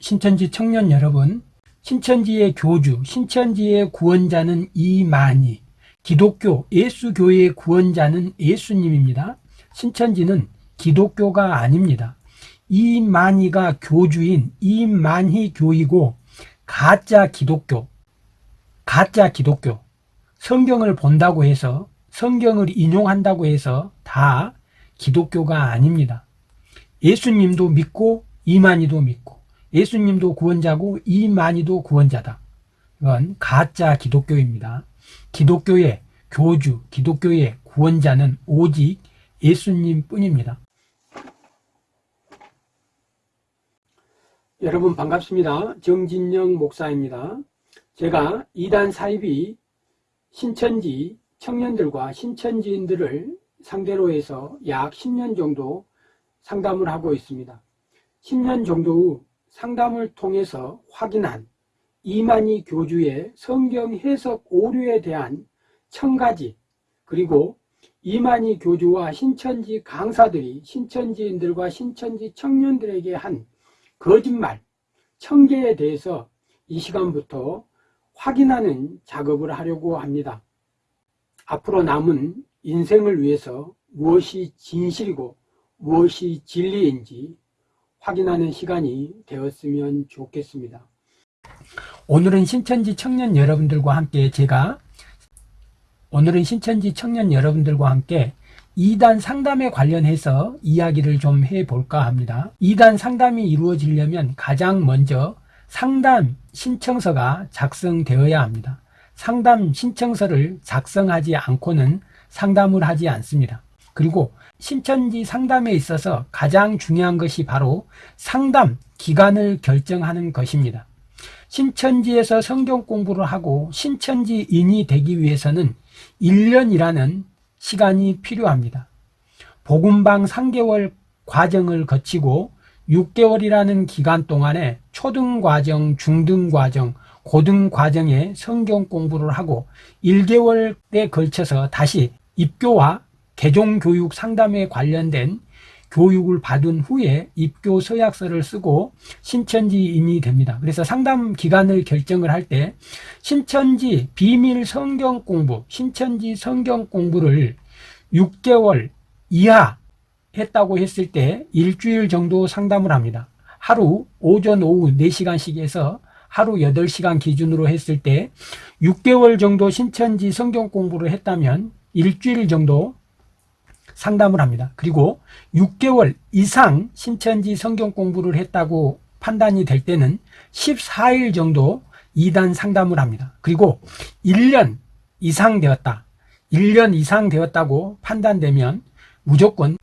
신천지 청년 여러분, 신천지의 교주, 신천지의 구원자는 이만희, 기독교, 예수교의 구원자는 예수님입니다. 신천지는 기독교가 아닙니다. 이만희가 교주인 이만희 교이고 가짜 기독교, 가짜 기독교, 성경을 본다고 해서 성경을 인용한다고 해서 다 기독교가 아닙니다. 예수님도 믿고 이만희도 믿고 예수님도 구원자고 이만희도 구원자다. 이건 가짜 기독교입니다. 기독교의 교주, 기독교의 구원자는 오직 예수님 뿐입니다. 여러분 반갑습니다. 정진영 목사입니다. 제가 이단 사입이 신천지 청년들과 신천지인들을 상대로 해서 약 10년 정도 상담을 하고 있습니다. 10년 정도 후 상담을 통해서 확인한 이만희 교주의 성경 해석 오류에 대한 청가지 그리고 이만희 교주와 신천지 강사들이 신천지인들과 신천지 청년들에게 한 거짓말, 청계에 대해서 이 시간부터 확인하는 작업을 하려고 합니다. 앞으로 남은 인생을 위해서 무엇이 진실이고 무엇이 진리인지 확인하는 시간이 되었으면 좋겠습니다. 오늘은 신천지 청년 여러분들과 함께 제가 오늘은 신천지 청년 여러분들과 함께 2단 상담에 관련해서 이야기를 좀 해볼까 합니다. 2단 상담이 이루어지려면 가장 먼저 상담 신청서가 작성되어야 합니다. 상담 신청서를 작성하지 않고는 상담을 하지 않습니다. 그리고 신천지 상담에 있어서 가장 중요한 것이 바로 상담 기간을 결정하는 것입니다. 신천지에서 성경 공부를 하고 신천지인이 되기 위해서는 1년이라는 시간이 필요합니다. 복음방 3개월 과정을 거치고 6개월이라는 기간 동안에 초등과정, 중등과정, 고등과정에 성경 공부를 하고 1개월에 걸쳐서 다시 입교와 개종교육 상담에 관련된 교육을 받은 후에 입교 서약서를 쓰고 신천지인이 됩니다. 그래서 상담 기간을 결정을 할 때 신천지 비밀 성경 공부, 신천지 성경 공부를 6개월 이하 했다고 했을 때 일주일 정도 상담을 합니다. 하루 오전 오후 4시간씩 해서 하루 8시간 기준으로 했을 때 6개월 정도 신천지 성경 공부를 했다면 일주일 정도 상담을 합니다. 그리고 6개월 이상 신천지 성경 공부를 했다고 판단이 될 때는 14일 정도 2단 상담을 합니다. 그리고 1년 이상 되었다. 1년 이상 되었다고 판단되면 무조건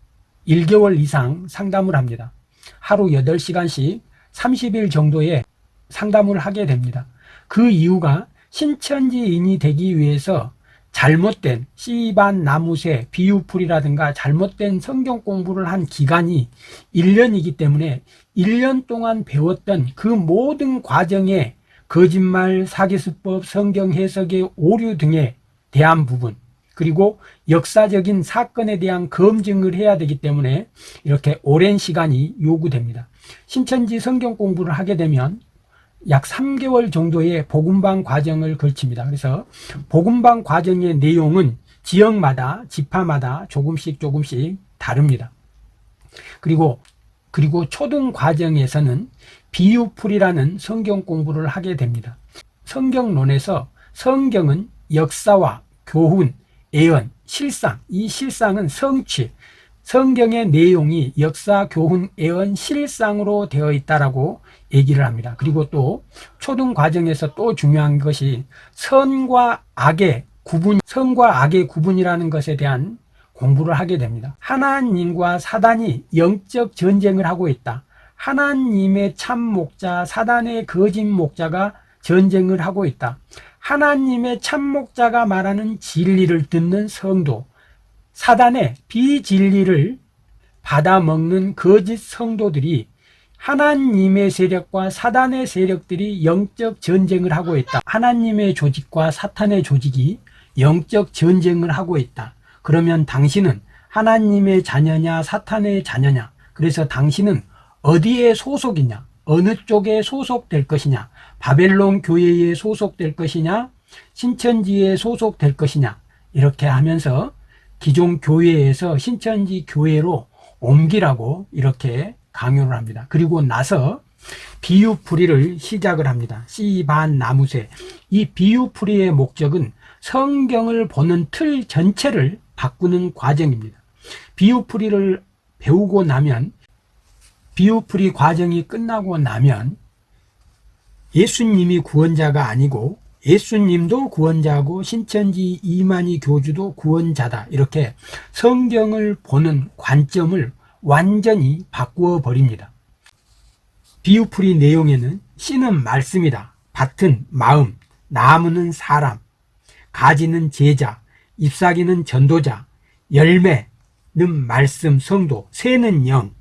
1개월 이상 상담을 합니다. 하루 8시간씩 30일 정도의 상담을 하게 됩니다. 그 이유가 신천지인이 되기 위해서 잘못된 씨반 나무새 비유풀이라든가 잘못된 성경 공부를 한 기간이 1년이기 때문에 1년 동안 배웠던 그 모든 과정에 거짓말, 사기수법, 성경 해석의 오류 등에 대한 부분 그리고 역사적인 사건에 대한 검증을 해야 되기 때문에 이렇게 오랜 시간이 요구됩니다. 신천지 성경 공부를 하게 되면 약 3개월 정도의 복음방 과정을 걸칩니다. 그래서 복음방 과정의 내용은 지역마다 지파마다 조금씩 조금씩 다릅니다. 그리고 그리고 초등 과정에서는 비유풀이라는 성경 공부를 하게 됩니다. 성경론에서 성경은 역사와 교훈, 예언, 실상, 이 실상은 성취, 성경의 내용이 역사, 교훈, 예언, 실상으로 되어 있다라고 얘기를 합니다. 그리고 또 초등 과정에서 또 중요한 것이 선과 악의 구분, 선과 악의 구분이라는 것에 대한 공부를 하게 됩니다. 하나님과 사단이 영적 전쟁을 하고 있다. 하나님의 참 목자, 사단의 거짓 목자가 전쟁을 하고 있다. 하나님의 참 목자가 말하는 진리를 듣는 성도, 사단의 비진리를 받아먹는 거짓 성도들이 하나님의 세력과 사단의 세력들이 영적 전쟁을 하고 있다. 하나님의 조직과 사탄의 조직이 영적 전쟁을 하고 있다. 그러면 당신은 하나님의 자녀냐 사탄의 자녀냐? 그래서 당신은 어디에 소속이냐? 어느 쪽에 소속될 것이냐? 바벨론 교회에 소속될 것이냐? 신천지에 소속될 것이냐? 이렇게 하면서 기존 교회에서 신천지 교회로 옮기라고 이렇게 강요를 합니다. 그리고 나서 비유풀이를 시작을 합니다. 씨반 나무새. 이 비유풀이의 목적은 성경을 보는 틀 전체를 바꾸는 과정입니다. 비유풀이를 배우고 나면 비유풀이 과정이 끝나고 나면 예수님이 구원자가 아니고 예수님도 구원자고 신천지 이만희 교주도 구원자다. 이렇게 성경을 보는 관점을 완전히 바꾸어 버립니다. 비유풀이 내용에는 씨는 말씀이다. 밭은 마음, 나무는 사람, 가지는 제자, 잎사귀는 전도자, 열매는 말씀, 성도, 새는 영,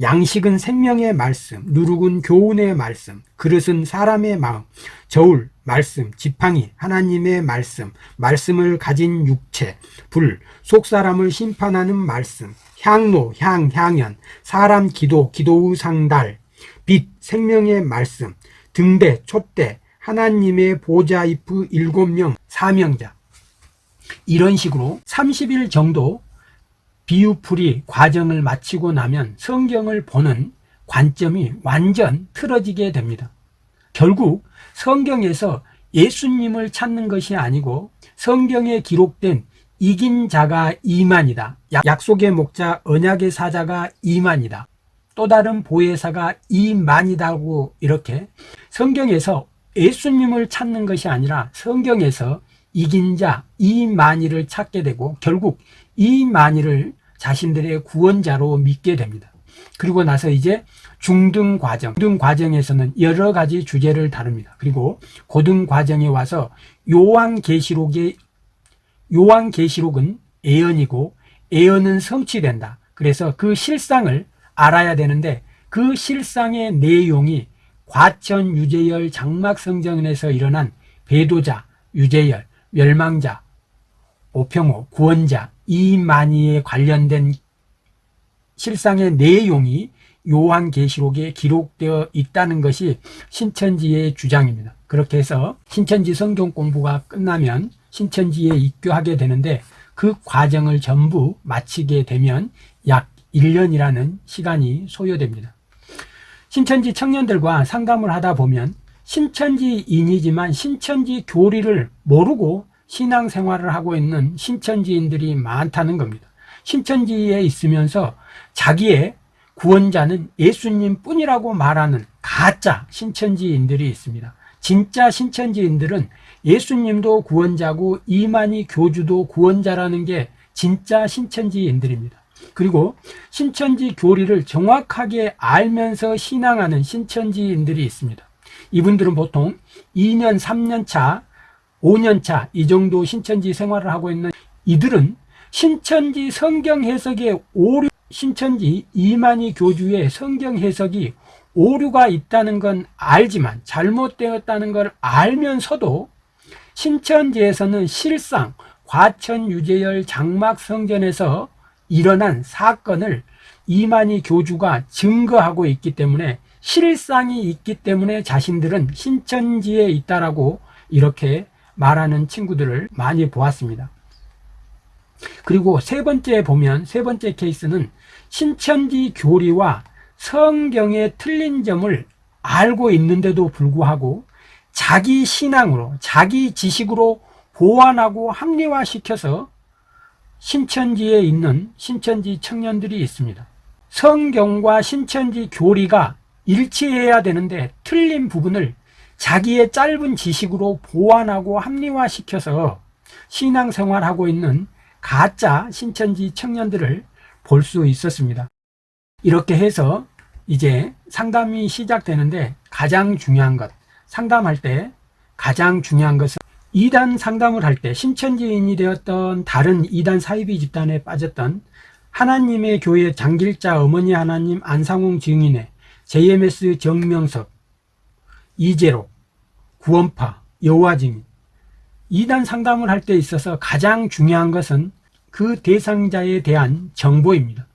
양식은 생명의 말씀, 누룩은 교훈의 말씀, 그릇은 사람의 마음, 저울, 말씀, 지팡이, 하나님의 말씀, 말씀을 가진 육체, 불, 속사람을 심판하는 말씀, 향로, 향, 향연, 사람 기도, 기도의 상달, 빛, 생명의 말씀, 등대, 촛대, 하나님의 보좌 이프 일곱 명 사명자. 이런 식으로 30일 정도 비유풀이 과정을 마치고 나면 성경을 보는 관점이 완전 틀어지게 됩니다. 결국 성경에서 예수님을 찾는 것이 아니고 성경에 기록된 이긴 자가 이만이다. 약속의 목자 언약의 사자가 이만이다. 또 다른 보혜사가 이만이다고 이렇게 성경에서 예수님을 찾는 것이 아니라 성경에서 이긴 자 이만희를 찾게 되고 결국 이만희를 자신들의 구원자로 믿게 됩니다. 그리고 나서 이제 중등 과정, 중등 과정에서는 여러 가지 주제를 다룹니다. 그리고 고등 과정에 와서 요한 계시록의 요한 계시록은 예언이고 예언은 성취된다. 그래서 그 실상을 알아야 되는데 그 실상의 내용이 과천 유재열 장막성전에서 일어난 배도자, 유재열, 멸망자, 오평호, 구원자, 이만희에 관련된 실상의 내용이 요한계시록에 기록되어 있다는 것이 신천지의 주장입니다. 그렇게 해서 신천지 성경 공부가 끝나면 신천지에 입교하게 되는데 그 과정을 전부 마치게 되면 약 1년이라는 시간이 소요됩니다. 신천지 청년들과 상담을 하다 보면 신천지인이지만 신천지 교리를 모르고 신앙생활을 하고 있는 신천지인들이 많다는 겁니다. 신천지에 있으면서 자기의 구원자는 예수님 뿐이라고 말하는 가짜 신천지인들이 있습니다. 진짜 신천지인들은 예수님도 구원자고 이만희 교주도 구원자라는 게 진짜 신천지인들입니다. 그리고 신천지 교리를 정확하게 알면서 신앙하는 신천지인들이 있습니다. 이분들은 보통 2년, 3년 차, 5년 차 이 정도 신천지 생활을 하고 있는 이들은 신천지 성경 해석의 오류, 신천지 이만희 교주의 성경 해석이 오류가 있다는 건 알지만 잘못되었다는 걸 알면서도 신천지에서는 실상 과천 유재열 장막 성전에서 일어난 사건을 이만희 교주가 증거하고 있기 때문에 실상이 있기 때문에 자신들은 신천지에 있다라고 이렇게 말하는 친구들을 많이 보았습니다. 그리고 세 번째 보면 세 번째 케이스는 신천지 교리와 성경의 틀린 점을 알고 있는데도 불구하고 자기 신앙으로 자기 지식으로 보완하고 합리화시켜서 신천지에 있는 신천지 청년들이 있습니다. 성경과 신천지 교리가 일치해야 되는데 틀린 부분을 자기의 짧은 지식으로 보완하고 합리화시켜서 신앙생활하고 있는 가짜 신천지 청년들을 볼 수 있었습니다. 이렇게 해서 이제 상담이 시작되는데 가장 중요한 것, 상담할 때 가장 중요한 것은 이단 상담을 할 때 신천지인이 되었던 다른 이단 사이비 집단에 빠졌던 하나님의 교회 장길자 어머니 하나님 안상홍 증인의 JMS 정명석 이재로 구원파 여호와 증인 이단 상담을 할 때 있어서 가장 중요한 것은 그 대상자에 대한 정보입니다.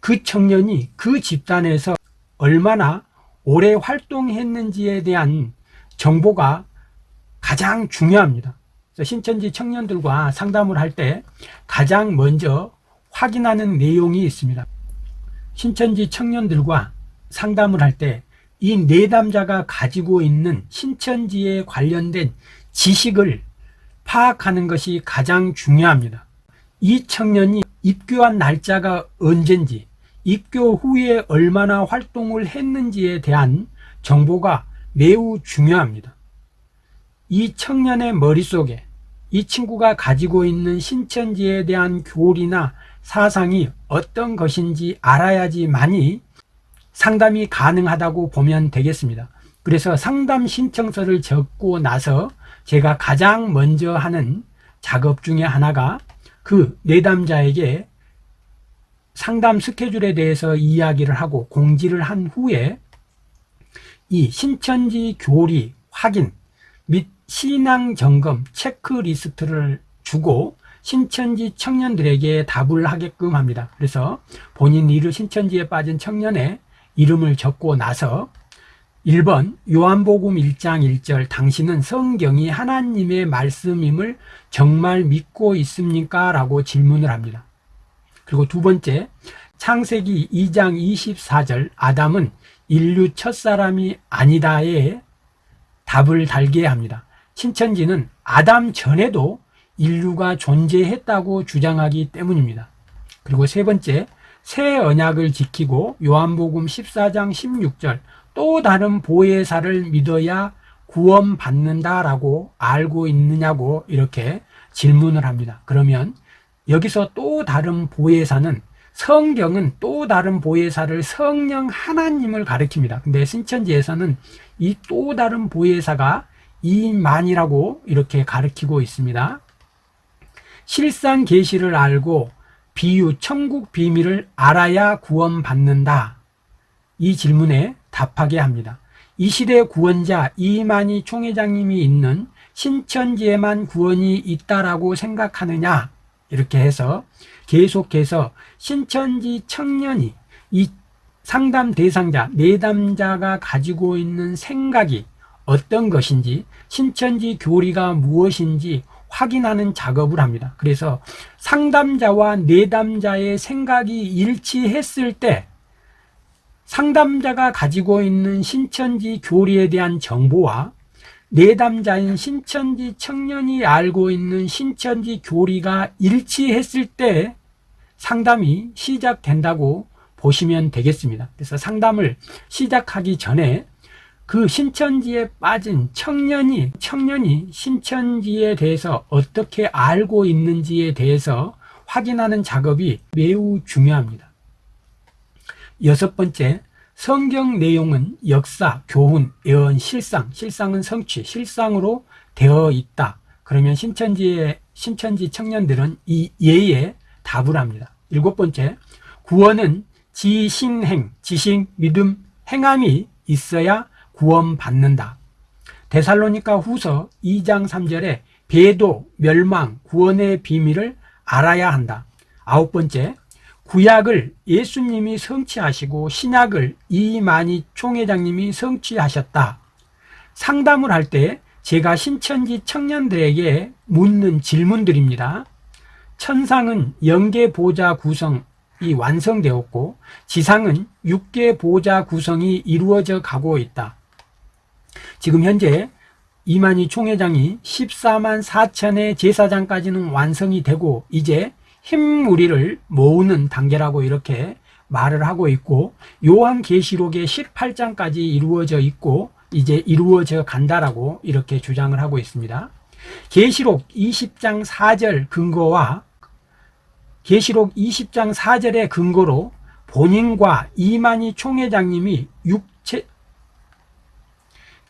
그 청년이 그 집단에서 얼마나 오래 활동했는지에 대한 정보가 가장 중요합니다. 신천지 청년들과 상담을 할 때 가장 먼저 확인하는 내용이 있습니다. 신천지 청년들과 상담을 할 때 이 내담자가 가지고 있는 신천지에 관련된 지식을 파악하는 것이 가장 중요합니다. 이 청년이 입교한 날짜가 언젠지, 입교 후에 얼마나 활동을 했는지에 대한 정보가 매우 중요합니다. 이 청년의 머릿속에 이 친구가 가지고 있는 신천지에 대한 교리나 사상이 어떤 것인지 알아야지만이 상담이 가능하다고 보면 되겠습니다. 그래서 상담 신청서를 적고 나서 제가 가장 먼저 하는 작업 중에 하나가 그 내담자에게 상담 스케줄에 대해서 이야기를 하고 공지를 한 후에 이 신천지 교리 확인 및 신앙 점검 체크리스트를 주고 신천지 청년들에게 답을 하게끔 합니다. 그래서 본인 이름 신천지에 빠진 청년의 이름을 적고 나서 1번 요한복음 1장 1절 당신은 성경이 하나님의 말씀임을 정말 믿고 있습니까? 라고 질문을 합니다. 그리고 두 번째 창세기 2장 24절 아담은 인류 첫사람이 아니다에 답을 달게 합니다. 신천지는 아담 전에도 인류가 존재했다고 주장하기 때문입니다. 그리고 세 번째 새 언약을 지키고 요한복음 14장 16절 또 다른 보혜사를 믿어야 구원받는다라고 알고 있느냐고 이렇게 질문을 합니다. 그러면 여기서 또 다른 보혜사는 성경은 또 다른 보혜사를 성령 하나님을 가리킵니다. 근데 신천지에서는 이 또 다른 보혜사가 이만이라고 이렇게 가리키고 있습니다. 실상 계시를 알고 비유 천국 비밀을 알아야 구원받는다. 이 질문에 답하게 합니다. 이 시대 구원자 이만희 총회장님이 있는 신천지에만 구원이 있다라고 생각하느냐 이렇게 해서 계속해서 신천지 청년이 이 상담 대상자 내담자가 가지고 있는 생각이 어떤 것인지 신천지 교리가 무엇인지 확인하는 작업을 합니다. 그래서 상담자와 내담자의 생각이 일치했을 때 상담자가 가지고 있는 신천지 교리에 대한 정보와 내담자인 신천지 청년이 알고 있는 신천지 교리가 일치했을 때 상담이 시작된다고 보시면 되겠습니다. 그래서 상담을 시작하기 전에 그 신천지에 빠진 청년이 청년이 신천지에 대해서 어떻게 알고 있는지에 대해서 확인하는 작업이 매우 중요합니다. 여섯 번째, 성경 내용은 역사, 교훈, 예언, 실상, 실상은 성취, 실상으로 되어 있다. 그러면 신천지의 신천지 청년들은 이 예에 답을 합니다. 일곱 번째, 구원은 지신행, 지식, 믿음, 행함이 있어야 구원받는다. 데살로니가 후서 2장 3절에 배도, 멸망, 구원의 비밀을 알아야 한다. 아홉 번째, 구약을 예수님이 성취하시고 신약을 이만희 총회장님이 성취하셨다. 상담을 할 때 제가 신천지 청년들에게 묻는 질문들입니다. 천상은 영계 보좌 구성이 완성되었고 지상은 육계 보좌 구성이 이루어져 가고 있다. 지금 현재 이만희 총회장이 14만 4천의 제사장까지는 완성이 되고 이제 힘무리를 모으는 단계라고 이렇게 말을 하고 있고 요한계시록의 18장까지 이루어져 있고 이제 이루어져 간다라고 이렇게 주장을 하고 있습니다. 계시록 20장 4절 근거와 계시록 20장 4절의 근거로 본인과 이만희 총회장님이 육체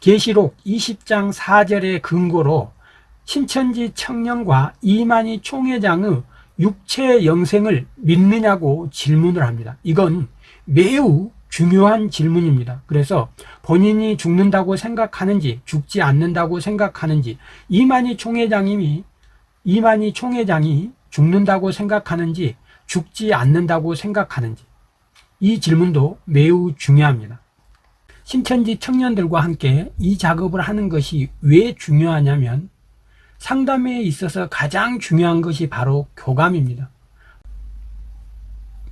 계시록 20장 4절의 근거로 신천지 청년과 이만희 총회장의 육체 영생을 믿느냐고 질문을 합니다. 이건 매우 중요한 질문입니다. 그래서 본인이 죽는다고 생각하는지 죽지 않는다고 생각하는지 이만희 총회장님이 이만희 총회장이 죽는다고 생각하는지 죽지 않는다고 생각하는지 이 질문도 매우 중요합니다. 신천지 청년들과 함께 이 작업을 하는 것이 왜 중요하냐면 상담에 있어서 가장 중요한 것이 바로 교감입니다.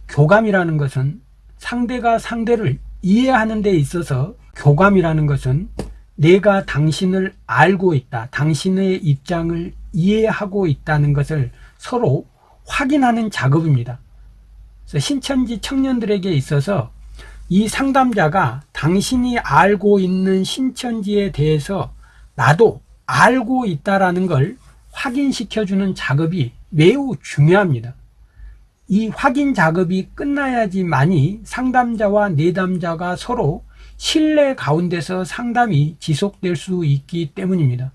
교감이라는 것은 상대가 상대를 이해하는 데 있어서 교감이라는 것은 내가 당신을 알고 있다. 당신의 입장을 이해하고 있다는 것을 서로 확인하는 작업입니다. 신천지 청년들에게 있어서 이 상담자가 당신이 알고 있는 신천지에 대해서 나도 알고 있다라는 걸 확인시켜주는 작업이 매우 중요합니다. 이 확인 작업이 끝나야지만이 상담자와 내담자가 서로 신뢰 가운데서 상담이 지속될 수 있기 때문입니다.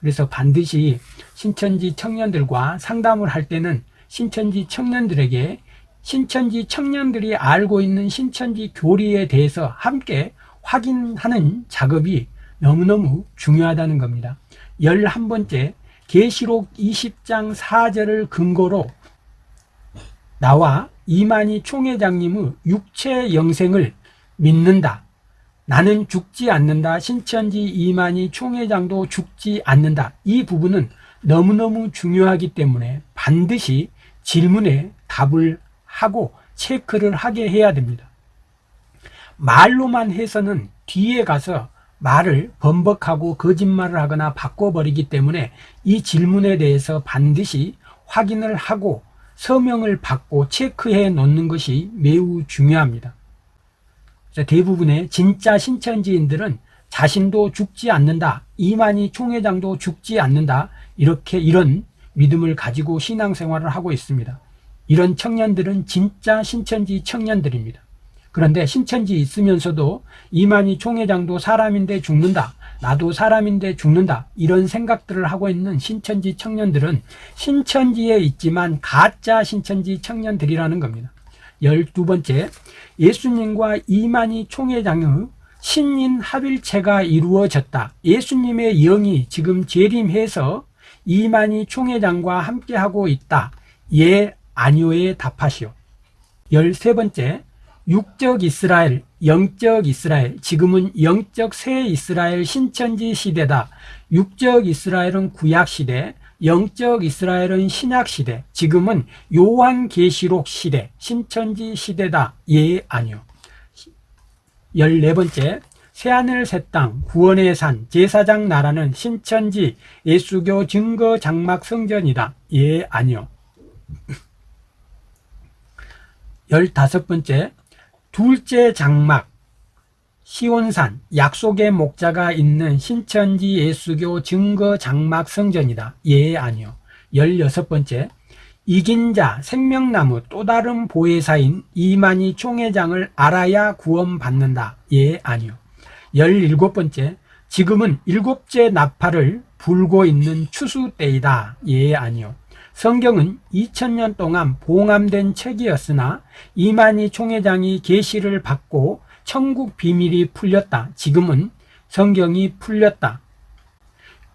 그래서 반드시 신천지 청년들과 상담을 할 때는 신천지 청년들에게 신천지 청년들이 알고 있는 신천지 교리에 대해서 함께 확인하는 작업이 너무너무 중요하다는 겁니다. 11번째 계시록 20장 4절을 근거로 나와 이만희 총회장님의 육체 영생을 믿는다. 나는 죽지 않는다. 신천지 이만희 총회장도 죽지 않는다. 이 부분은 너무너무 중요하기 때문에 반드시 질문에 답을 하고 체크를 하게 해야 됩니다. 말로만 해서는 뒤에 가서 말을 번복하고 거짓말을 하거나 바꿔버리기 때문에 이 질문에 대해서 반드시 확인을 하고 서명을 받고 체크해 놓는 것이 매우 중요합니다. 대부분의 진짜 신천지인들은 자신도 죽지 않는다. 이만희 총회장도 죽지 않는다. 이렇게 이런 믿음을 가지고 신앙생활을 하고 있습니다. 이런 청년들은 진짜 신천지 청년들입니다. 그런데 신천지 있으면서도 이만희 총회장도 사람인데 죽는다. 나도 사람인데 죽는다. 이런 생각들을 하고 있는 신천지 청년들은 신천지에 있지만 가짜 신천지 청년들이라는 겁니다. 열두 번째, 예수님과 이만희 총회장의 신인 합일체가 이루어졌다. 예수님의 영이 지금 재림해서 이만희 총회장과 함께하고 있다. 예, 아니오에 답하시오. 열세 번째, 육적 이스라엘, 영적 이스라엘, 지금은 영적 새 이스라엘 신천지 시대다. 육적 이스라엘은 구약 시대, 영적 이스라엘은 신약 시대, 지금은 요한 계시록 시대, 신천지 시대다. 예, 아니요. 열네 번째, 새하늘 새 땅, 구원의 산, 제사장 나라는 신천지 예수교 증거 장막 성전이다. 예, 아니요. 열다섯 번째, 둘째 장막 시온산 약속의 목자가 있는 신천지 예수교 증거 장막 성전이다. 예 아니요. 열여섯 번째 이긴 자 생명나무 또 다른 보혜사인 이만희 총회장을 알아야 구원받는다. 예 아니요. 열일곱 번째 지금은 일곱째 나팔을 불고 있는 추수 때이다. 예 아니요. 성경은 2000년 동안 봉함된 책이었으나 이만희 총회장이 계시를 받고 천국 비밀이 풀렸다. 지금은 성경이 풀렸다.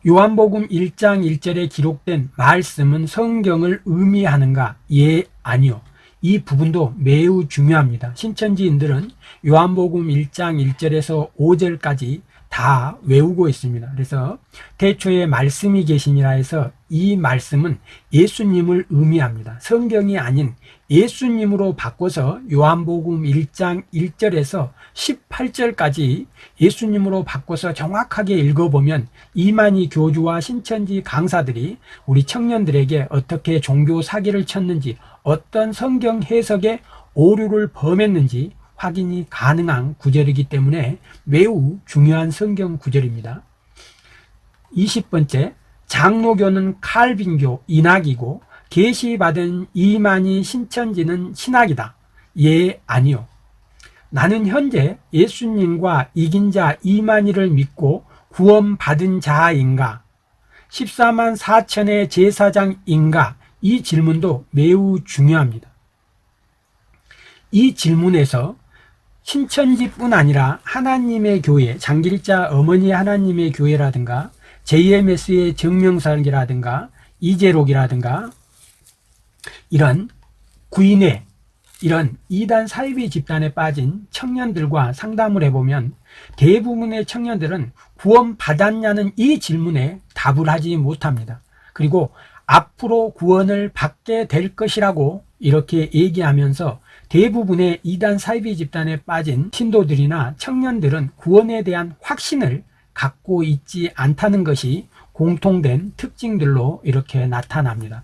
요한복음 1장 1절에 기록된 말씀은 성경을 의미하는가? 예, 아니요. 이 부분도 매우 중요합니다. 신천지인들은 요한복음 1장 1절에서 5절까지 다 외우고 있습니다. 그래서 태초에 말씀이 계시니라 해서 이 말씀은 예수님을 의미합니다. 성경이 아닌 예수님으로 바꿔서 요한복음 1장 1절에서 18절까지 예수님으로 바꿔서 정확하게 읽어보면 이만희 교주와 신천지 강사들이 우리 청년들에게 어떻게 종교 사기를 쳤는지 어떤 성경 해석에 오류를 범했는지 확인이 가능한 구절이기 때문에 매우 중요한 성경 구절입니다. 20번째 장로교는 칼빈교 인학이고 계시받은 이만희 신천지는 신학이다. 예, 아니요. 나는 현재 예수님과 이긴 자 이만희를 믿고 구원받은 자인가? 14만 4천의 제사장인가? 이 질문도 매우 중요합니다. 이 질문에서 신천지뿐 아니라 하나님의 교회, 장길자 어머니 하나님의 교회라든가 JMS의 정명설이라든가 이재록이라든가 이런 구인의 이런 이단 사이비 집단에 빠진 청년들과 상담을 해보면 대부분의 청년들은 구원 받았냐는 이 질문에 답을 하지 못합니다. 그리고 앞으로 구원을 받게 될 것이라고 이렇게 얘기하면서 대부분의 이단 사이비 집단에 빠진 신도들이나 청년들은 구원에 대한 확신을 갖고 있지 않다는 것이 공통된 특징들로 이렇게 나타납니다.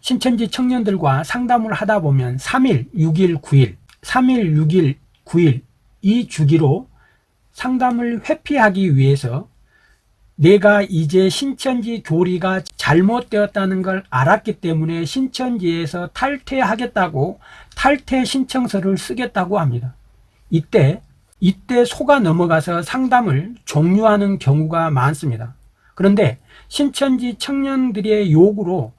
신천지 청년들과 상담을 하다 보면 3일, 6일, 9일, 3일, 6일, 9일 이 주기로 상담을 회피하기 위해서 내가 이제 신천지 교리가 잘못되었다는 걸 알았기 때문에 신천지에서 탈퇴하겠다고 탈퇴 신청서를 쓰겠다고 합니다. 이때 이때 속아 넘어가서 상담을 종료하는 경우가 많습니다. 그런데 신천지 청년들의 요구로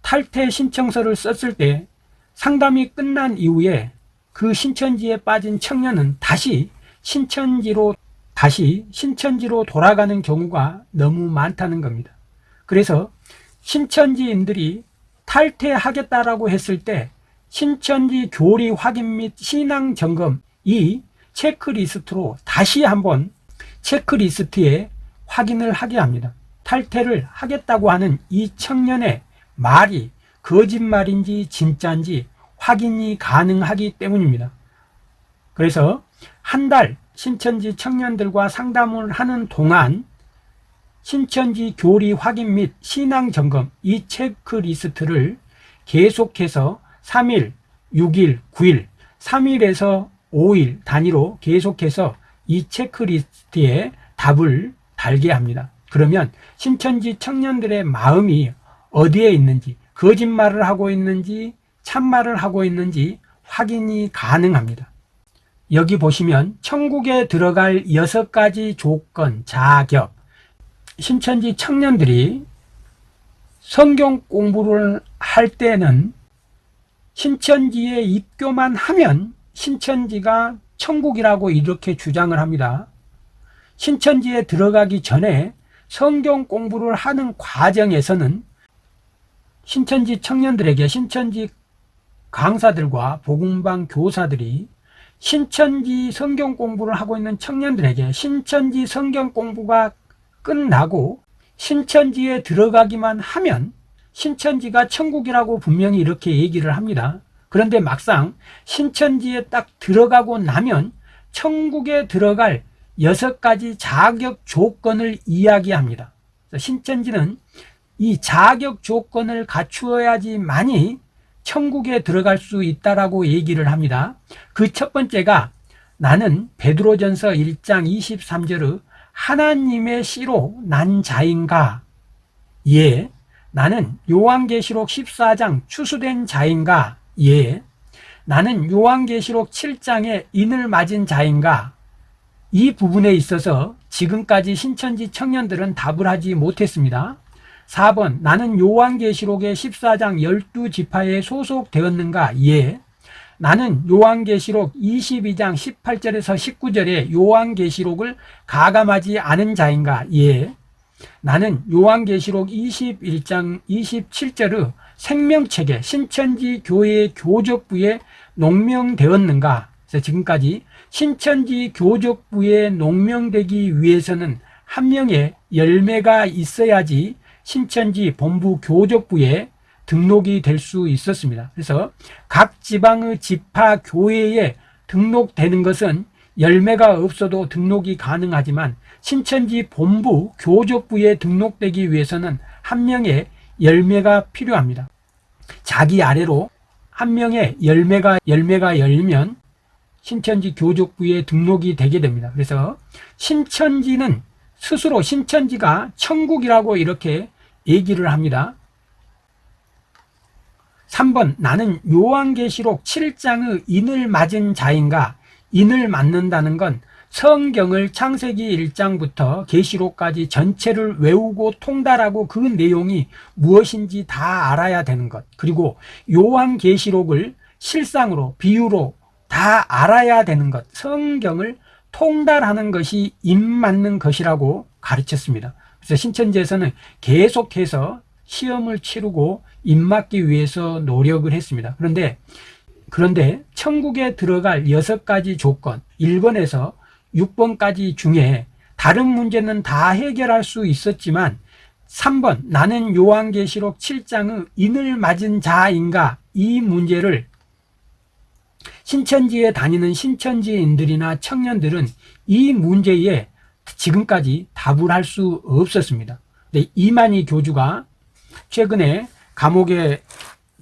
탈퇴 신청서를 썼을 때 상담이 끝난 이후에 그 신천지에 빠진 청년은 다시 신천지로 다시 신천지로 돌아가는 경우가 너무 많다는 겁니다. 그래서 신천지인들이 탈퇴하겠다라고 했을 때 신천지 교리 확인 및 신앙 점검 이 체크리스트로 다시 한번 체크리스트에 확인을 하게 합니다. 탈퇴를 하겠다고 하는 이 청년의 말이 거짓말인지 진짜인지 확인이 가능하기 때문입니다. 그래서 한 달 신천지 청년들과 상담을 하는 동안 신천지 교리 확인 및 신앙 점검 이 체크리스트를 계속해서 3일, 6일, 9일, 3일에서 5일 단위로 계속해서 이 체크리스트에 답을 달게 합니다. 그러면 신천지 청년들의 마음이 어디에 있는지 거짓말을 하고 있는지 참말을 하고 있는지 확인이 가능합니다. 여기 보시면 천국에 들어갈 여섯 가지 조건, 자격 신천지 청년들이 성경 공부를 할 때는 신천지에 입교만 하면 신천지가 천국이라고 이렇게 주장을 합니다. 신천지에 들어가기 전에 성경 공부를 하는 과정에서는 신천지 청년들에게 신천지 강사들과 복음방 교사들이 신천지 성경 공부를 하고 있는 청년들에게 신천지 성경 공부가 끝나고 신천지에 들어가기만 하면 신천지가 천국이라고 분명히 이렇게 얘기를 합니다. 그런데 막상 신천지에 딱 들어가고 나면 천국에 들어갈 여섯 가지 자격 조건을 이야기합니다. 신천지는 이 자격 조건을 갖추어야지만이 천국에 들어갈 수 있다라고 얘기를 합니다. 그 첫 번째가 나는 베드로전서 1장 23절의 하나님의 씨로 난 자인가? 예. 나는 요한계시록 14장 추수된 자인가? 예. 나는 요한계시록 7장에 인을 맞은 자인가? 이 부분에 있어서 지금까지 신천지 청년들은 답을 하지 못했습니다. 4번 나는 요한계시록의 14장 12지파에 소속되었는가? 예. 나는 요한계시록 22장 18절에서 19절에 요한계시록을 가감하지 않은 자인가? 예. 나는 요한계시록 21장 27절의 생명체계 신천지 교회 교적부에 농명되었는가? 그래서 지금까지 신천지 교적부에 농명되기 위해서는 한 명의 열매가 있어야지 신천지 본부 교적부에 등록이 될 수 있었습니다. 그래서 각 지방의 지파 교회에 등록되는 것은 열매가 없어도 등록이 가능하지만 신천지 본부 교적부에 등록되기 위해서는 한 명의 열매가 필요합니다. 자기 아래로 한 명의 열매가 열매가 열면 신천지 교적부에 등록이 되게 됩니다. 그래서 신천지는 스스로 신천지가 천국이라고 이렇게 얘기를 합니다. 3번 나는 요한계시록 7장의 인을 맞은 자인가? 인을 맞는다는 건 성경을 창세기 1장부터 계시록까지 전체를 외우고 통달하고 그 내용이 무엇인지 다 알아야 되는 것. 그리고 요한계시록을 실상으로 비유로 다 알아야 되는 것. 성경을 통달하는 것이 인 맞는 것이라고 가르쳤습니다 그래서 신천지에서는 계속해서 시험을 치르고 입맞기 위해서 노력을 했습니다. 그런데 그런데 천국에 들어갈 여섯 가지 조건 1번에서 6번까지 중에 다른 문제는 다 해결할 수 있었지만 3번 나는 요한계시록 7장의 인을 맞은 자인가 이 문제를 신천지에 다니는 신천지인들이나 청년들은 이 문제에 지금까지 답을 할 수 없었습니다. 이만희 교주가 최근에 감옥에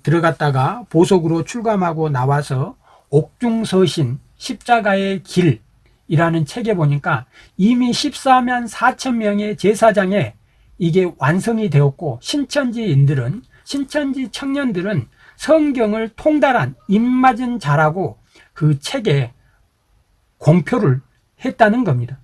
들어갔다가 보석으로 출감하고 나와서 옥중서신 십자가의 길이라는 책에 보니까 이미 14만 4천 명의 제사장에 이게 완성이 되었고 신천지인들은 신천지 청년들은 성경을 통달한 입맞은 자라고 그 책에 공표를 했다는 겁니다.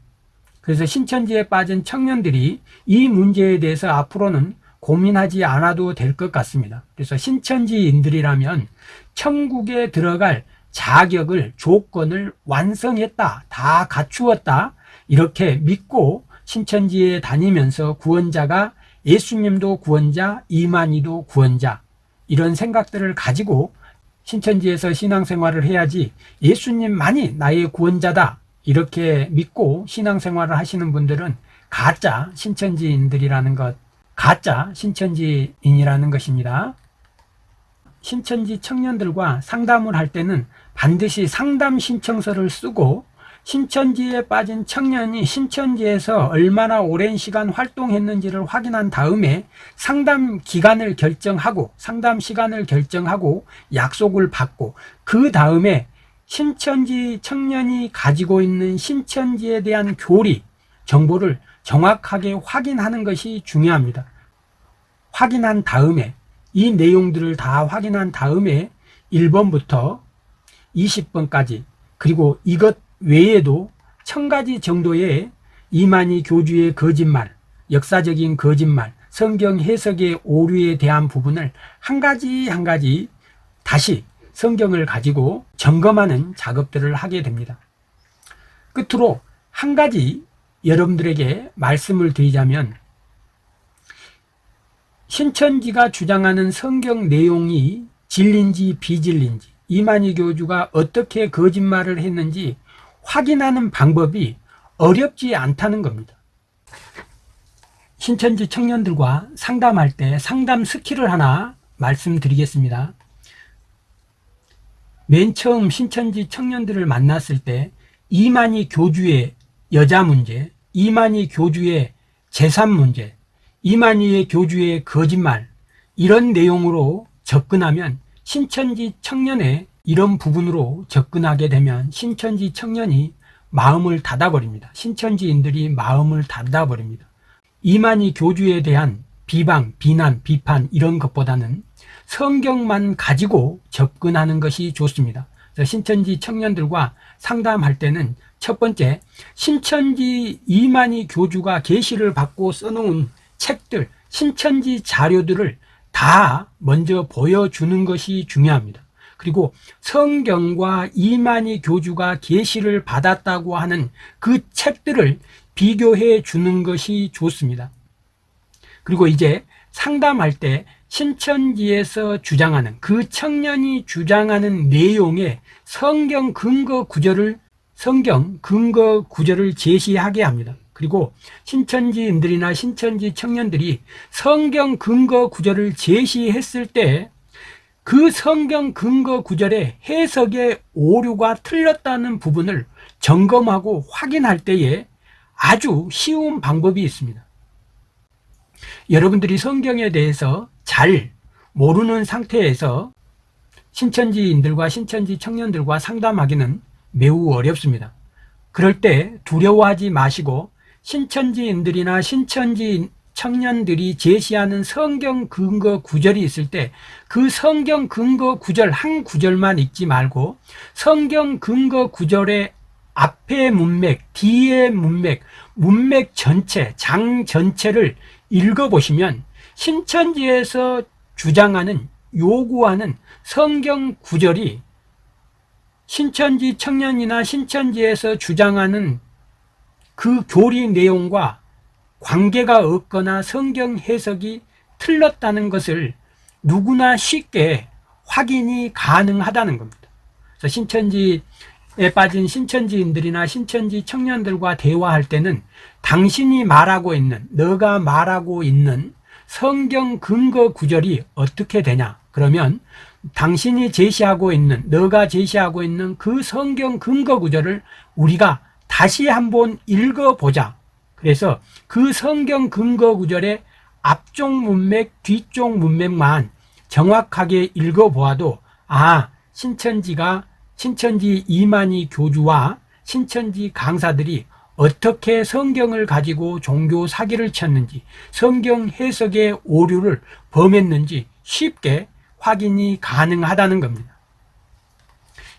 그래서 신천지에 빠진 청년들이 이 문제에 대해서 앞으로는 고민하지 않아도 될 것 같습니다. 그래서 신천지인들이라면 천국에 들어갈 자격을 조건을 완성했다, 다 갖추었다 이렇게 믿고 신천지에 다니면서 구원자가 예수님도 구원자, 이만희도 구원자 이런 생각들을 가지고 신천지에서 신앙생활을 해야지 예수님만이 나의 구원자다 이렇게 믿고 신앙생활을 하시는 분들은 가짜 신천지인들이라는 것 가짜 신천지인이라는 것입니다. 신천지 청년들과 상담을 할 때는 반드시 상담 신청서를 쓰고 신천지에 빠진 청년이 신천지에서 얼마나 오랜 시간 활동했는지를 확인한 다음에 상담 기간을 결정하고 상담 시간을 결정하고 약속을 받고 그 다음에 신천지 청년이 가지고 있는 신천지에 대한 교리 정보를 정확하게 확인하는 것이 중요합니다. 확인한 다음에 이 내용들을 다 확인한 다음에 1번부터 20번까지 그리고 이것 외에도 천 가지 정도의 이만희 교주의 거짓말, 역사적인 거짓말, 성경 해석의 오류에 대한 부분을 한 가지 한 가지 다시 성경을 가지고 점검하는 작업들을 하게 됩니다. 끝으로 한 가지 여러분들에게 말씀을 드리자면 신천지가 주장하는 성경 내용이 진린지 비진린지 이만희 교주가 어떻게 거짓말을 했는지 확인하는 방법이 어렵지 않다는 겁니다. 신천지 청년들과 상담할 때 상담 스킬을 하나 말씀드리겠습니다. 맨 처음 신천지 청년들을 만났을 때 이만희 교주의 여자 문제, 이만희 교주의 재산 문제, 이만희의 교주의 거짓말 이런 내용으로 접근하면 신천지 청년의 이런 부분으로 접근하게 되면 신천지 청년이 마음을 닫아버립니다. 신천지인들이 마음을 닫아버립니다. 이만희 교주에 대한 비방, 비난, 비판 이런 것보다는 성경만 가지고 접근하는 것이 좋습니다. 신천지 청년들과 상담할 때는 첫 번째 신천지 이만희 교주가 계시를 받고 써놓은 책들, 신천지 자료들을 다 먼저 보여주는 것이 중요합니다. 그리고 성경과 이만희 교주가 계시를 받았다고 하는 그 책들을 비교해 주는 것이 좋습니다. 그리고 이제 상담할 때 신천지에서 주장하는 그 청년이 주장하는 내용의 성경 근거 구절을 성경 근거 구절을 제시하게 합니다. 그리고 신천지인들이나 신천지 청년들이 성경 근거 구절을 제시했을 때 그 성경 근거 구절의 해석의 오류가 틀렸다는 부분을 점검하고 확인할 때에 아주 쉬운 방법이 있습니다. 여러분들이 성경에 대해서 잘 모르는 상태에서 신천지인들과 신천지 청년들과 상담하기는 매우 어렵습니다. 그럴 때 두려워하지 마시고 신천지인들이나 신천지 청년들이 제시하는 성경 근거 구절이 있을 때 그 성경 근거 구절 한 구절만 읽지 말고 성경 근거 구절의 앞의 문맥, 뒤의 문맥, 문맥 전체, 장 전체를 읽어보시면 신천지에서 주장하는 요구하는 성경 구절이 신천지 청년이나 신천지에서 주장하는 그 교리 내용과 관계가 없거나 성경 해석이 틀렸다는 것을 누구나 쉽게 확인이 가능하다는 겁니다. 그래서 신천지 에 빠진 신천지인들이나 신천지 청년들과 대화할 때는 당신이 말하고 있는, 너가 말하고 있는 성경 근거 구절이 어떻게 되냐? 그러면 당신이 제시하고 있는, 너가 제시하고 있는 그 성경 근거 구절을 우리가 다시 한번 읽어보자. 그래서 그 성경 근거 구절의 앞쪽 문맥, 뒤쪽 문맥만 정확하게 읽어보아도 아, 신천지가 신천지 이만희 교주와 신천지 강사들이 어떻게 성경을 가지고 종교 사기를 쳤는지 성경 해석의 오류를 범했는지 쉽게 확인이 가능하다는 겁니다.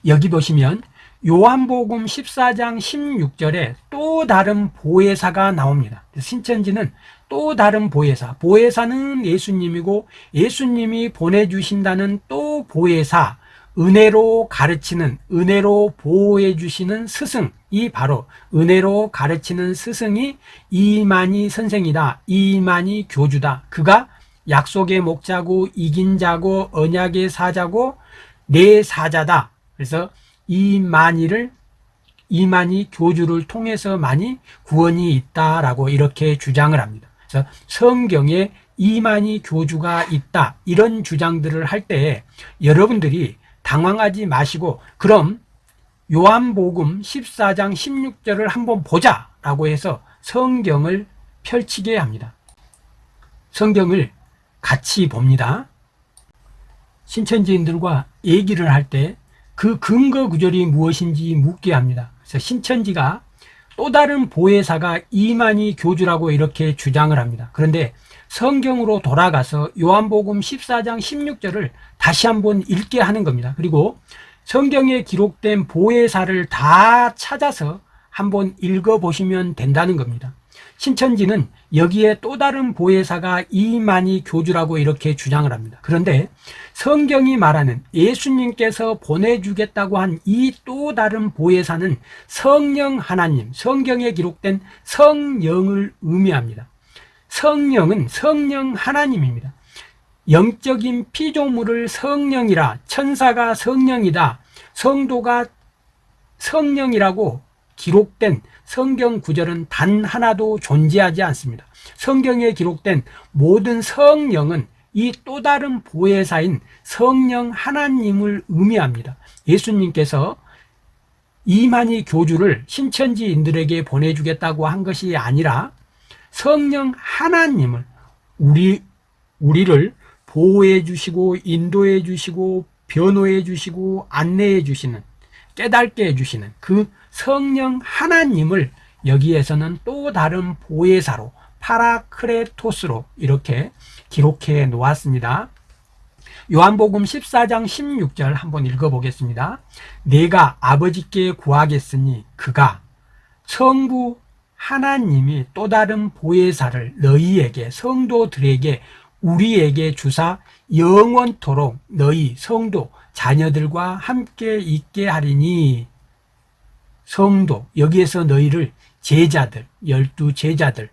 여기 보시면 요한복음 14장 16절에 또 다른 보혜사가 나옵니다. 신천지는 또 다른 보혜사, 보혜사는 예수님이고 예수님이 보내주신다는 또 보혜사, 은혜로 가르치는, 은혜로 보호해 주시는 스승이 바로 은혜로 가르치는 스승이 이만희 선생이다. 이만희 교주다. 그가 약속의 목자고 이긴 자고 언약의 사자고 내 사자다. 그래서 이만희를 이만희 교주를 통해서 많이 구원이 있다라고 이렇게 주장을 합니다. 그래서 성경에 이만희 교주가 있다 이런 주장들을 할 때 여러분들이 당황하지 마시고 그럼 요한복음 14장 16절을 한번 보자 라고 해서 성경을 펼치게 합니다. 성경을 같이 봅니다. 신천지인들과 얘기를 할 때 그 근거 구절이 무엇인지 묻게 합니다. 그래서 신천지가 또 다른 보혜사가 이만희 교주라고 이렇게 주장을 합니다. 그런데 성경으로 돌아가서 요한복음 14장 16절을 다시 한번 읽게 하는 겁니다. 그리고 성경에 기록된 보혜사를 다 찾아서 한번 읽어보시면 된다는 겁니다. 신천지는 여기에 또 다른 보혜사가 이만희 교주라고 이렇게 주장을 합니다. 그런데 성경이 말하는 예수님께서 보내주겠다고 한 이 또 다른 보혜사는 성령 하나님, 성경에 기록된 성령을 의미합니다. 성령은 성령 하나님입니다. 영적인 피조물을 성령이라 천사가 성령이다. 성도가 성령이라고 기록된 성경 구절은 단 하나도 존재하지 않습니다. 성경에 기록된 모든 성령은 이 또 다른 보혜사인 성령 하나님을 의미합니다. 예수님께서 이만희 교주를 신천지인들에게 보내주겠다고 한 것이 아니라 성령 하나님을 우리 우리를 보호해 주시고 인도해 주시고 변호해 주시고 안내해 주시는 깨닫게 해 주시는 그 성령 하나님을 여기에서는 또 다른 보혜사로 파라크레토스로 이렇게 기록해 놓았습니다. 요한복음 14장 16절 한번 읽어보겠습니다. 내가 아버지께 구하겠으니 그가 성부 하나님이 또 다른 보혜사를 너희에게 성도들에게 우리에게 주사 영원토록 너희 성도 자녀들과 함께 있게 하리니. 성도 여기에서 너희를 제자들 열두 제자들.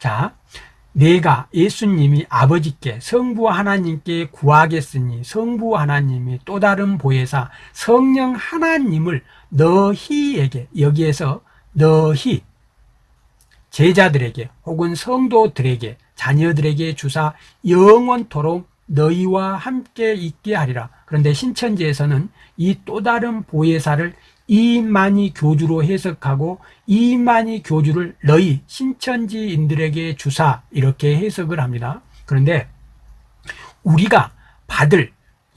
자 내가 예수님이 아버지께 성부 하나님께 구하겠으니 성부 하나님이 또 다른 보혜사 성령 하나님을 너희에게 여기에서 너희 제자들에게 혹은 성도들에게 자녀들에게 주사 영원토록 너희와 함께 있게 하리라. 그런데 신천지에서는 이 또 다른 보혜사를 이만희 교주로 해석하고 이만희 교주를 너희 신천지인들에게 주사 이렇게 해석을 합니다. 그런데 우리가 받을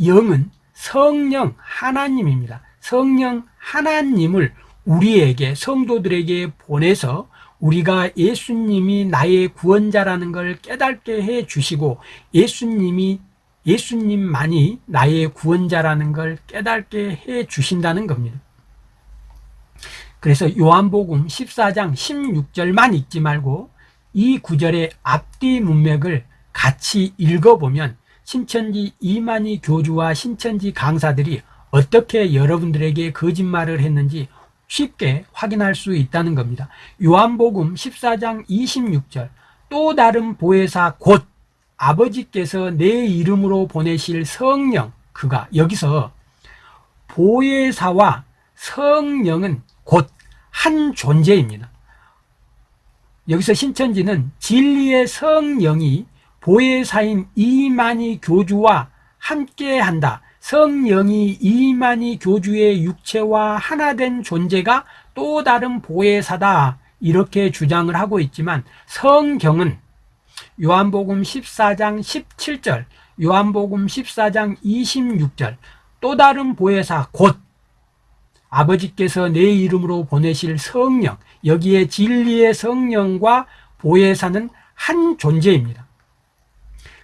영은 성령 하나님입니다. 성령 하나님을 우리에게 성도들에게 보내서 우리가 예수님이 나의 구원자라는 걸 깨닫게 해 주시고 예수님이 예수님만이 나의 구원자라는 걸 깨닫게 해 주신다는 겁니다. 그래서 요한복음 14장 16절만 읽지 말고 이 구절의 앞뒤 문맥을 같이 읽어보면 신천지 이만희 교주와 신천지 강사들이 어떻게 여러분들에게 거짓말을 했는지 쉽게 확인할 수 있다는 겁니다. 요한복음 14장 26절 또 다른 보혜사 곧 아버지께서 내 이름으로 보내실 성령 그가 여기서 보혜사와 성령은 곧 한 존재입니다. 여기서 신천지는 진리의 성령이 보혜사인 이만희 교주와 함께한다. 성령이 이만희 교주의 육체와 하나된 존재가 또 다른 보혜사다. 이렇게 주장을 하고 있지만 성경은 요한복음 14장 17절, 요한복음 14장 26절, 또 다른 보혜사 곧 아버지께서 내 이름으로 보내실 성령, 여기에 진리의 성령과 보혜사는 한 존재입니다.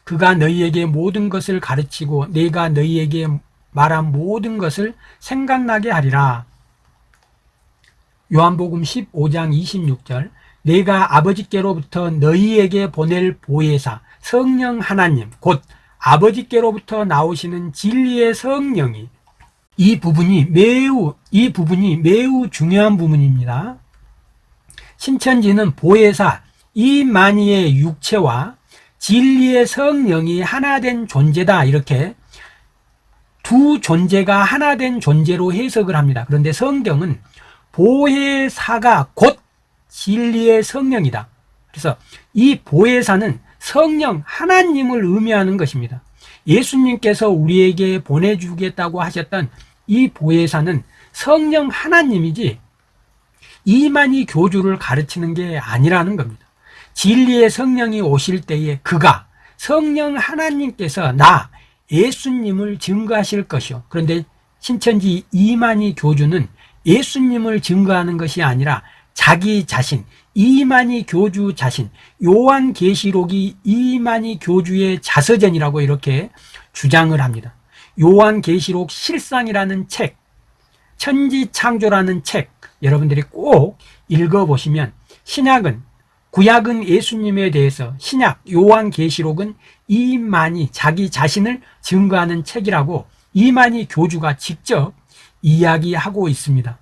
그가 너희에게 모든 것을 가르치고 내가 너희에게 말한 모든 것을 생각나게 하리라. 요한복음 15장 26절 내가 아버지께로부터 너희에게 보낼 보혜사 성령 하나님 곧 아버지께로부터 나오시는 진리의 성령이 이 부분이 매우 이 부분이 매우 중요한 부분입니다. 신천지는 보혜사 이만희의 육체와 진리의 성령이 하나된 존재다 이렇게 두 존재가 하나된 존재로 해석을 합니다. 그런데 성경은 보혜사가 곧 진리의 성령이다. 그래서 이 보혜사는 성령 하나님을 의미하는 것입니다. 예수님께서 우리에게 보내주겠다고 하셨던 이 보혜사는 성령 하나님이지 이만희 교주를 가르치는 게 아니라는 겁니다. 진리의 성령이 오실 때에 그가 성령 하나님께서 나 예수님을 증거하실 것이요. 그런데 신천지 이만희 교주는 예수님을 증거하는 것이 아니라 자기 자신, 이만희 교주 자신, 요한계시록이 이만희 교주의 자서전이라고 이렇게 주장을 합니다. 요한계시록 실상이라는 책, 천지창조라는 책, 여러분들이 꼭 읽어보시면 신약은 구약은 예수님에 대해서 신약 요한계시록은 이만희 자기 자신을 증거하는 책이라고 이만희 교주가 직접 이야기하고 있습니다.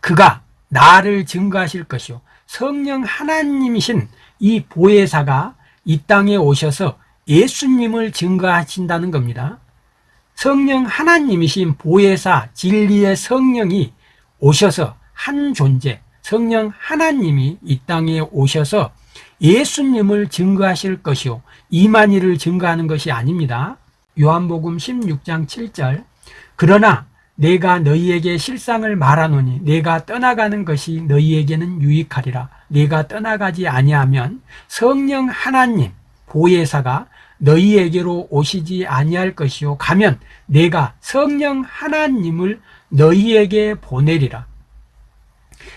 그가 나를 증거하실 것이요 성령 하나님이신 이 보혜사가 이 땅에 오셔서 예수님을 증거하신다는 겁니다. 성령 하나님이신 보혜사 진리의 성령이 오셔서 한 존재 성령 하나님이 이 땅에 오셔서 예수님을 증거하실 것이요 이만희를 증거하는 것이 아닙니다. 요한복음 16장 7절 그러나 내가 너희에게 실상을 말하노니 내가 떠나가는 것이 너희에게는 유익하리라 내가 떠나가지 아니하면 성령 하나님 보혜사가 너희에게로 오시지 아니할 것이요 가면 내가 성령 하나님을 너희에게 보내리라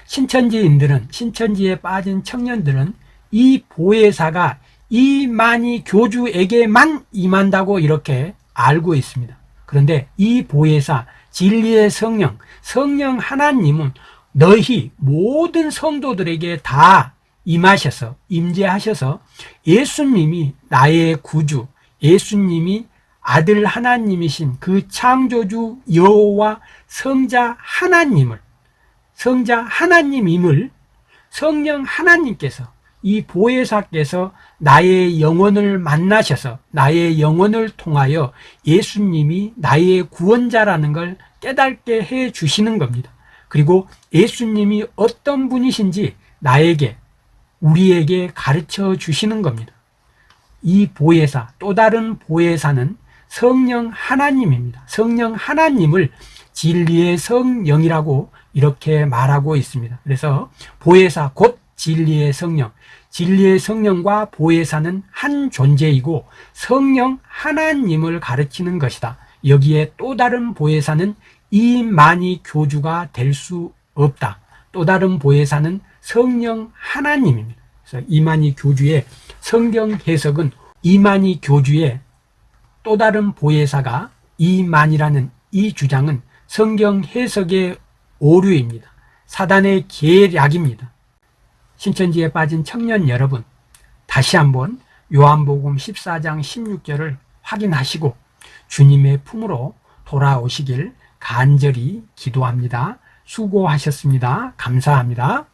신천지인들은 신천지에 빠진 청년들은 이 보혜사가 이만희 교주에게만 임한다고 이렇게 알고 있습니다. 그런데 이 보혜사 진리의 성령 성령 하나님은 너희 모든 성도들에게 다 임하셔서 임재하셔서 예수님이 나의 구주 예수님이 아들 하나님이신 그 창조주 여호와 성자 하나님을 성자 하나님임을 성령 하나님께서 이 보혜사께서 나의 영혼을 만나셔서 나의 영혼을 통하여 예수님이 나의 구원자라는 걸 깨닫게 해 주시는 겁니다. 그리고 예수님이 어떤 분이신지 나에게 우리에게 가르쳐 주시는 겁니다. 이 보혜사 또 다른 보혜사는 성령 하나님입니다. 성령 하나님을 진리의 성령이라고 이렇게 말하고 있습니다. 그래서 보혜사 곧 진리의 성령 진리의 성령과 보혜사는 한 존재이고 성령 하나님을 가르치는 것이다. 여기에 또 다른 보혜사는 이만희 교주가 될 수 없다. 또 다른 보혜사는 성령 하나님입니다. 그래서 이만희 교주의 성경 해석은 이만희 교주의 또 다른 보혜사가 이만이라는 이 주장은 성경 해석의 오류입니다. 사단의 계략입니다. 신천지에 빠진 청년 여러분 다시 한번 요한복음 14장 16절을 확인하시고 주님의 품으로 돌아오시길 간절히 기도합니다. 수고하셨습니다. 감사합니다.